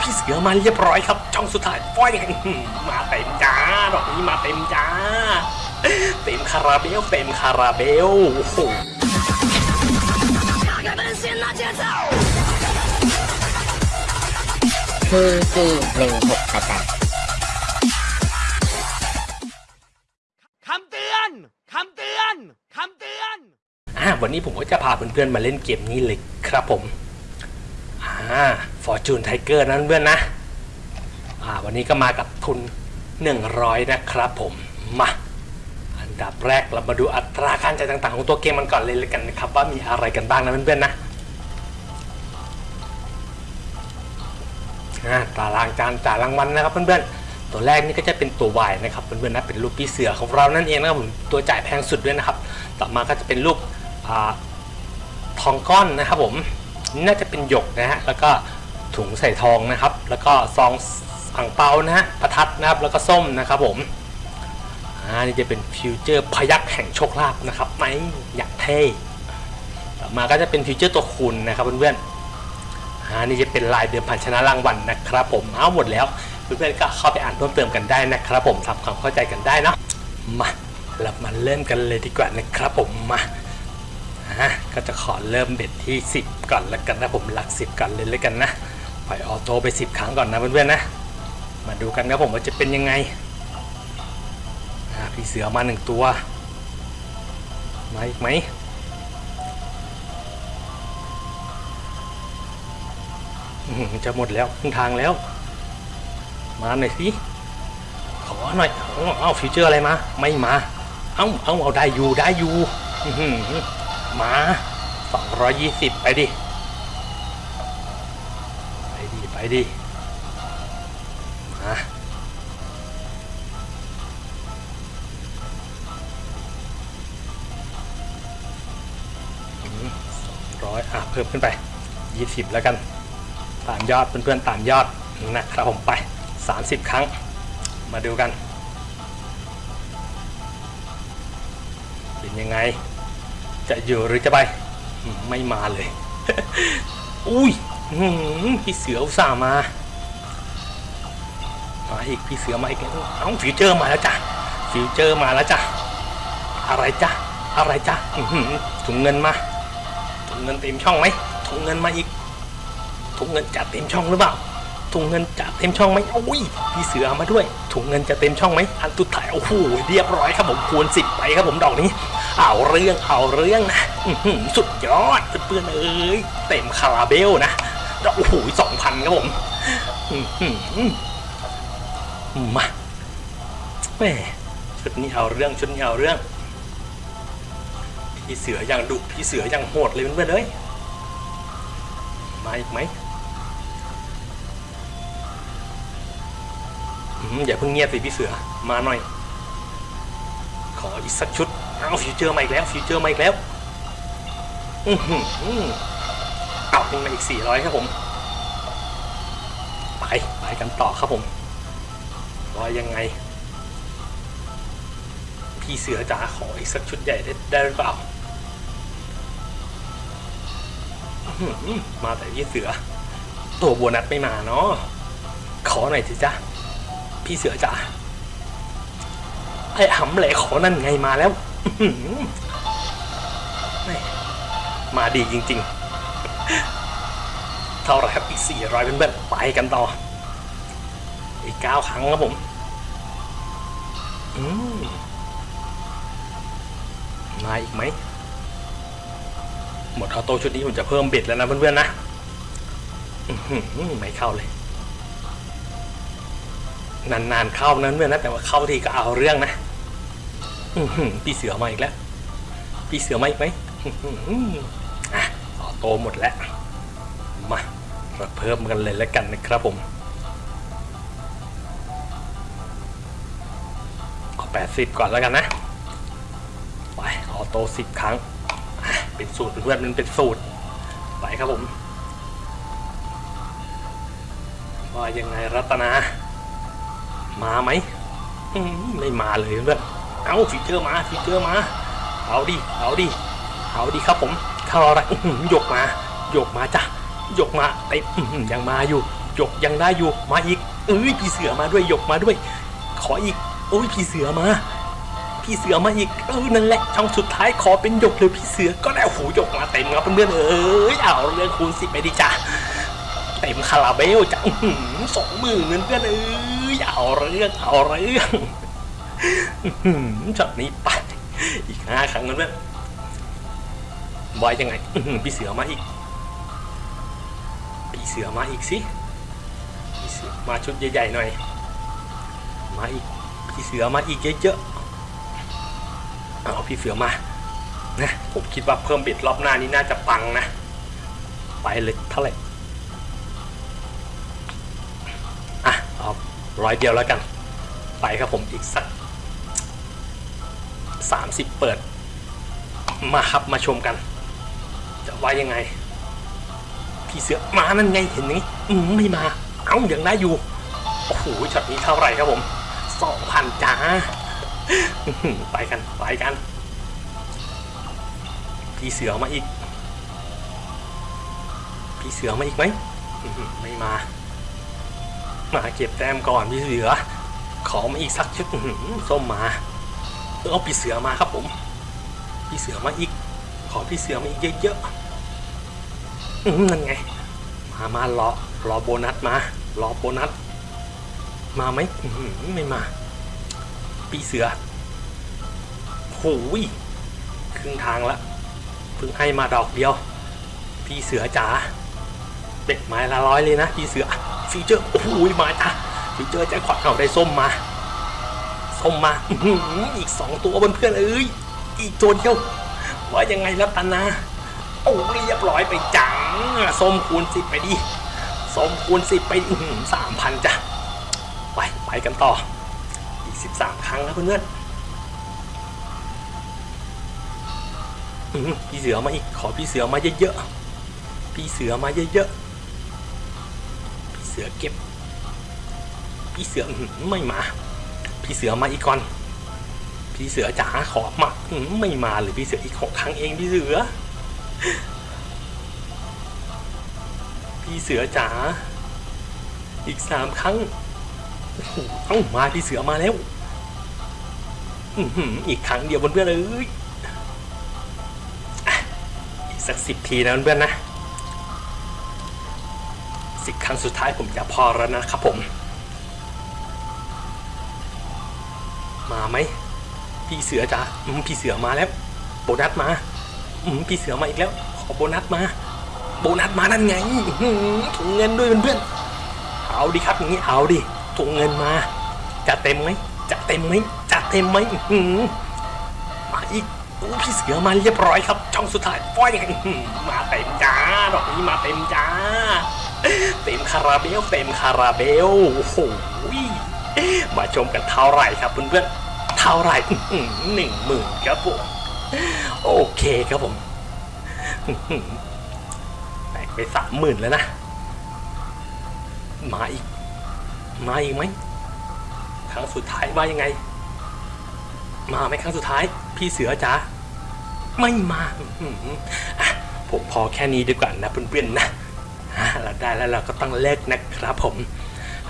พี่เสือมาเรียบร้อยครับ ช่องสุดท้ายฟ้อยไงอื้อมาเต็มจ้าดอกนี้มาเต็มจ้า เต็มคาราเบลเต็มคาราเบลโอ้โหทีจีหนึ่งหกประจันคำเตือนคำเตือนคำเตือนอ่าวันนี้ผมก็จะพาเพื่อนๆมาเล่นเกมนี้เลยครับผม อ่า Fortune Tiger นั้นเพื่อนนะอ่าวันนี้ก็มากับทุน 100 นะครับผมมาอันดับแรกเรามาดูอัตราการจ่ายต่างๆ ของตัวเกมมันก่อนเลยเลยกันนะครับ ว่ามีอะไรกันบ้างนะเพื่อนๆนะตารางการจ่ายรางวัลนะครับเพื่อนๆ ตัวแรกนี่ก็จะเป็นตัว Y นะครับเพื่อนๆนะเป็นรูปพี่เสือของเรานั่นเองนะครับผมตัวจ่ายแพงสุดด้วยนะครับ ต่อมาก็จะเป็นรูปทองก้อนนะครับผม น่าจะเป็นหยกนะฮะแล้วก็ถุงใส่ทองนะครับ แล้วก็ซองอั่งเปานะฮะประทัดนะครับแล้วก็ส้มนะครับผมอ่านี่จะเป็นฟีเจอร์พยัคฆ์แห่งโชคลาภนะครับไม่อยากเท่ต่อมาก็จะเป็นฟีเจอร์ตัวคูณนะครับเพื่อนๆอ่านี่จะเป็นลายเดิมพันชนะรางวัลนะครับผมเอาหมดแล้วเพื่อนๆก็เข้าไปอ่านเพิ่มเติมกันได้นะครับผมทำความเข้าใจกันได้นะมาเรามาเริ่มกันเลยดีกว่านะครับผมมา ก็จะขอเริ่มเบ็ดที่ 10 ก่อนแล้วกันนะผมหลัก 10 ก่อนเลยแล้วกันนะปล่อยออโต้ไป 10 ครั้งก่อนนะเพื่อนๆนะ มาดูกันนะผมว่าจะเป็นยังไงอะพี่เสือมาหนึ่งตัว มาอีกไหมอื้อหือจะหมดแล้วครึ่งทางแล้ว มาหน่อยสิขอหน่อยเอาเอาฟิวเจอร์อะไรมา ไม่มา เอ้าเอ้าเอาได้อยู่ได้อยู่อื มา 220 ไปดิ ไปดิ ไปดิ มาสองร้อยอะ เพิ่มขึ้นไป 20 แล้วกัน ตามยอดเพื่อนๆตามยอดนะครับผมไป 30 ครั้ง มาดูกัน เป็นยังไง จะอยู่หรือจะไป ไม่มาเลย อุ้ยพี่เสืออุตส่าห์มา มาอีกพี่เสือมาอีกแล้วเอ้าฟิวเจอร์มาแล้วจ้ะฟิวเจอร์มาแล้วจ้ะอะไรจ้ะอะไรจ้ะถุงเงินมาถุงเงินเต็มช่องไหมถุงเงินมาอีกถุงเงินจะเต็มช่องหรือเปล่าถุงเงินจะเต็มช่องไหมอุ้ยพี่เสือมาด้วยถุงเงินจะเต็มช่องไหมอันตุดถ่ายโอ้โหเรียบร้อยครับผมคูณสิบไปครับผมดอกนี้ เอาเรื่องเอาเรื่องนะอื้อหือสุดยอดเพื่อนเอ้ยเต็มคาราเบลนะโอ้โหสองพันครับผมมาแม่ชุดนี้เอาเรื่องชุดนี้เอาเรื่อง พี่เสือยังดุพี่เสือยังโหดเลยเพื่อนๆเลยมาอีกไหมอย่าเพิ่งเงียบสิพี่เสือมาหน่อย ขออีกสักชุด เอาฟิวเจอร์มาอีกแล้วฟิวเจอร์มาอีกแล้ว อือหือเอาขึ้นมาอีก400ครับผม ไป ไปกันต่อครับผมว่ายังไง พี่เสือจ๋าขออีกสักชุดใหญ่ได้ได้หรือเปล่ามาแต่พี่เสือ ตัวโบนัสไม่มาเนาะขอหน่อยสิจ้ะพี่เสือจ๋าไอ้หำแหลขอนั่นไงมาแล้ว มาดีจริงๆ เท่าไรครับอีกสี่ร้อยเป็นแบบไปกันต่อ อีกเก้าครั้งครับผม อืมมาอีกไหม หมดออโต้ชุดนี้ผมจะเพิ่มเบ็ดแล้วนะเพื่อนๆนะไม่เข้าเลย นานๆเข้านั้นเพื่อนนะแต่ว่าเข้าทีก็เอาเรื่องนะ พี่เสือมาอีกแล้ว พี่เสือมาอีกไหมอะอโตหมดแล้ว มาเราเพิ่มกันเลยแล้วกันนะครับผมเอา80 ก่อนแล้วกันนะ ไปออโต้10 ครั้ง เป็นสูตรเพื่อนมันเป็นสูตร ไปครับผม ว่ายังไงรัตนา มาไหม ไม่มาเลยเพื่อน เอาฟีเจอร์มาฟีเจอร์มา เอาดิ เอาดิ เอาดิครับผมเข้าอะไรหยกมา หยกมาจ้ะ หยกมาไอ้ยังมาอยู่ หยกยังได้อยู่ มาอีก เอ้ยพี่เสือมาด้วย หยกมาด้วย ขออีก โอ้ยพี่เสือมา พี่เสือมาอีก เออนั่นแหละ ช่องสุดท้ายขอเป็นหยกเลยพี่เสือ ก็ได้โอ้โหหยกมาเต็มครับเพื่อนๆเอ้ย เอาเรื่องคูณสิไปดิจ้าเต็มคาราเบลจ้ะสองหมื่นเพื่อนๆเอ้ย เอาเรื่อง เอาเรื่อง ช็อตนี้ไปอีกห้าครั้งเพื่อนๆไว้ยังไงพี่เสือมาอีกพี่เสือมาอีกสิพี่เสือมาชุดใหญ่ๆหน่อย มาอีกพี่เสือมาอีกเยอะๆเอาพี่เสือมานะผมคิดว่าเพิ่มเบ็ดรอบหน้านี้น่าจะปังนะ ไปเลยเท่าไหร่อะเอาร้อยเดียวแล้วกัน ไปครับผมอีกสัก สามสิบเปิด มาครับมาชมกัน จะว่ายังไง พี่เสือมานั่นไงเห็นไหมอืมไม่มา เอ้ายังได้อยู่ โอ้โหช็อตนี้เท่าไหร่ครับผมสองพันจ้า ไปกันไปกัน พี่เสือมาอีก พี่เสือมาอีกไหมไม่มา มาเก็บแต้มก่อนพี่เสือ ขอมาอีกสักชุดส้มมา เออเอาพี่เสือมาครับผมพี่เสือมาอีก ขอพี่เสือมาอีกเยอะๆนั่นไง มามารอรอโบนัสมารอโบนัส มาไหมไม่มา ปีเสือโหยครึ่งทางละเพิ่งให้มาดอกเดียว พี่เสือจ๋าเด็กไม้ละร้อยเลยนะพี่เสือฟีเจอร์โอ้โหมาจ้ะฟีเจอร์แจ็คพอตเอาได้ส้มมา ส้มมาอีกสองตัวเพื่อนเอ้ยอีกตัวเดียวว่ายังไงแล้วตันาโอ้เรียบร้อยไปจังส้มคูณสิบไปดิส้มคูณสิบไปสามพันจ้ะไปไปกันต่ออีกสิบสามครั้งแล้วเพื่อนๆอื้อหือพี่เสือมาอีกขอพี่เสือมาเยอะๆพี่เสือมาเยอะๆพี่เสือเก็บพี่เสือไม่มา พี่เสือมาอีกก่อน พี่เสือจ๋าขอมาไม่มาหรือพี่เสืออีกหกครั้งเองพี่เสือ พี่เสือจ๋าอีกสามครั้งเอ้ามาพี่เสือมาแล้วอีกครั้งเดียวเพื่อนๆเอ้ยอีกสักสิบทีนะเพื่อนๆนะสิบครั้งสุดท้ายผมจะพอแล้วนะครับผม มาไหมพี่เสือจ้าพี่เสือมาแล้ว โบนัสมาพี่เสือมาอีกแล้ว ขอโบนัสมา โบนัสมานั่นไงถุงเงินด้วยเพื่อนๆเอาดิครับอย่างนี้เอาดิถุงเงินมาจะเต็มไหมจะเต็มไหมจะเต็มไหมมาอีกโอ้พี่เสือมาเรียบร้อยครับ ช่องสุดท้ายป้อยยังไงมาเต็มจ้าดอกนี้มาเต็มจ้า เต็มคาราเบล เต็มคาราเบลโอ้โห มาชมกันเท่าไหร่ครับเพื่อนๆเท่าไหร่หนึ่งหมื่นครับผมโอเคครับผมไปสามหมื่นแล้วนะมาอีกมาอีกไหมครั้งสุดท้ายว่ายังไง มาไหมครั้งสุดท้าย พี่เสือจ๋าไม่มาอะผมพอแค่นี้ดีกว่านะเพื่อนๆนะอะเราได้แล้วเราก็ต้องเลิกนะครับผม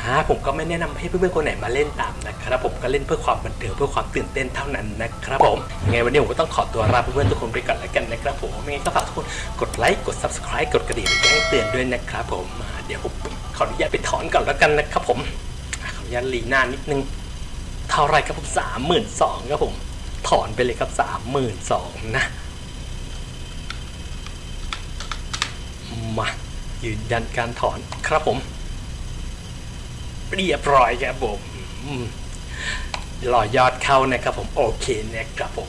ฮะผมก็ไม่แนะนำให้เพื่อนๆคนไหนมาเล่นตามนะครับผมก็เล่นเพื่อความบันเทิงเพื่อความตื่นเต้นเท่านั้นนะครับผมยังไงวันนี้ผมก็ต้องขอตัวลาเพื่อนๆทุกคนไปก่อนแล้วกันนะครับผมยังไงก็ฝากทุกคนกดไลค์กด subscribe กดกระดิ่งแจ้งเตือนด้วยนะครับผมเดี๋ยวผมขออนุญาตไปถอนก่อนแล้วกันนะครับผมขออนุญาตรีหน้านิดนึงเท่าไรครับผมสามหมื่นสองครับผมถอนไปเลยครับสามหมื่นสองนะมายืนยันการถอนครับผม เรียบร้อยครับผมอืมรอยอดเข้านะครับผมโอเคนะครับผม